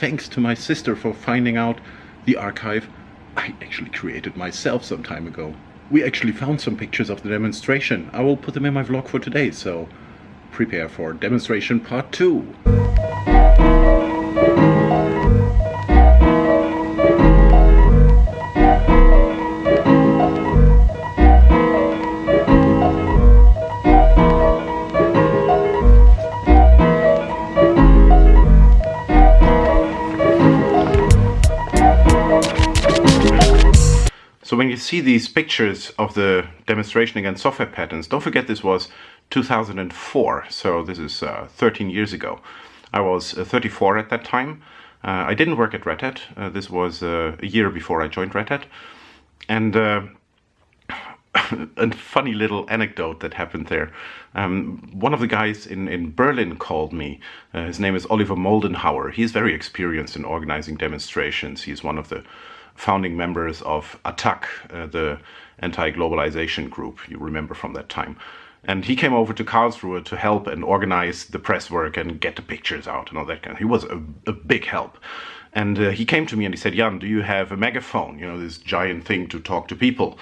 thanks to my sister for finding out the archive I actually created myself some time ago. We actually found some pictures of the demonstration. I will put them in my vlog for today, so prepare for demonstration part 2. So when you see these pictures of the demonstration against software patents, don't forget this was 2004, so this is uh, 13 years ago. I was uh, 34 at that time. Uh, I didn't work at Red Hat. Uh, this was uh, a year before I joined Red Hat. And uh, a funny little anecdote that happened there. Um, one of the guys in, in Berlin called me. His name is Oliver Moldenhauer. He's very experienced in organizing demonstrations. He's one of the founding members of ATTAC, uh, the anti-globalization group, you remember from that time. And he came over to Karlsruhe to help and organize the press work and get the pictures out and all that kind of He was a, a big help. And uh, he came to me and he said, Jan, do you have a megaphone? You know, this giant thing to talk to people.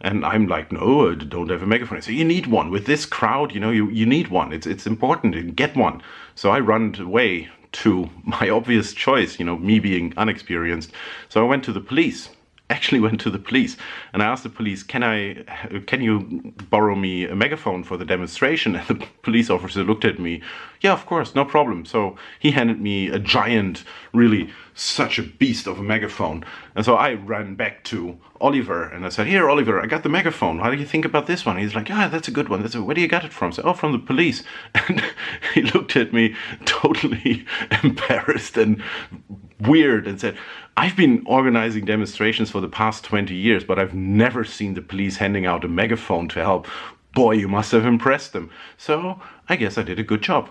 And I'm like, no, I don't have a megaphone. Said, you need one. With this crowd, you know, you, you need one. It's, it's important. Get one. So I run away to my obvious choice, you know, me being unexperienced. So I went to the police actually went to the police and I asked the police, can I, can you borrow me a megaphone for the demonstration? And the police officer looked at me, yeah, of course, no problem. So he handed me a giant, really such a beast of a megaphone. And so I ran back to Oliver and I said, here, Oliver, I got the megaphone. How do you think about this one? He's like, yeah, that's a good one. That's a, where do you get it from? Said, oh, from the police. And he looked at me totally embarrassed and weird and said, I've been organizing demonstrations for the past 20 years, but I've never seen the police handing out a megaphone to help. Boy, you must have impressed them. So I guess I did a good job.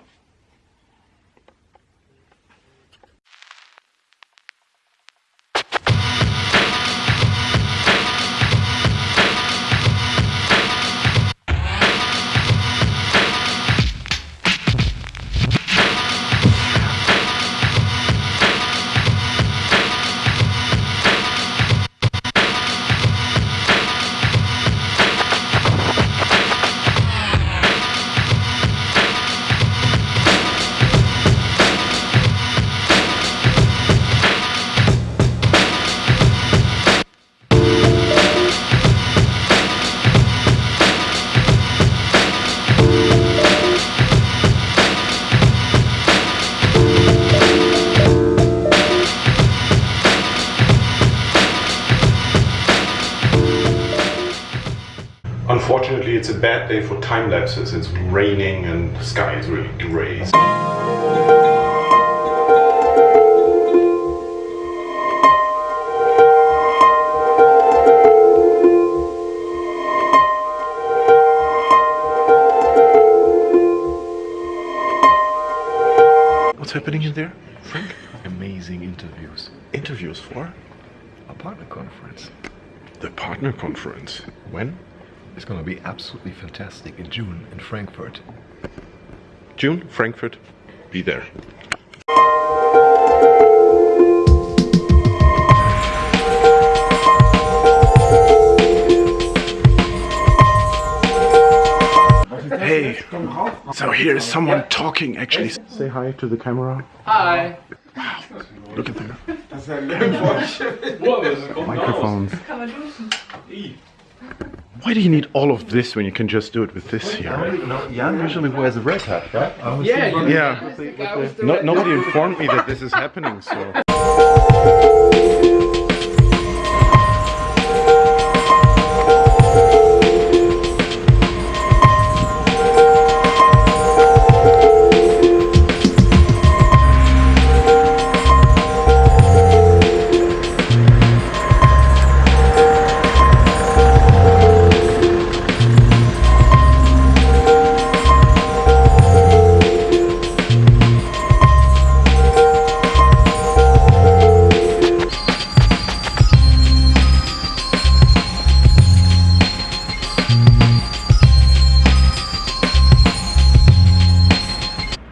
Unfortunately, it's a bad day for time lapses. It's raining and the sky is really grey. What's happening in there, Frank? Amazing interviews. Interviews for A partner conference. the partner conference. When? It's going to be absolutely fantastic in June in Frankfurt. June, Frankfurt. Be there. Hey, so here is someone talking actually. Say hi to the camera. Hi. Wow, Look at them. Microphones. Why do you need all of this when you can just do it with this here? Jan usually wears a red hat, right? Yeah, you Yeah. I was the No, nobody informed me that this is happening, so.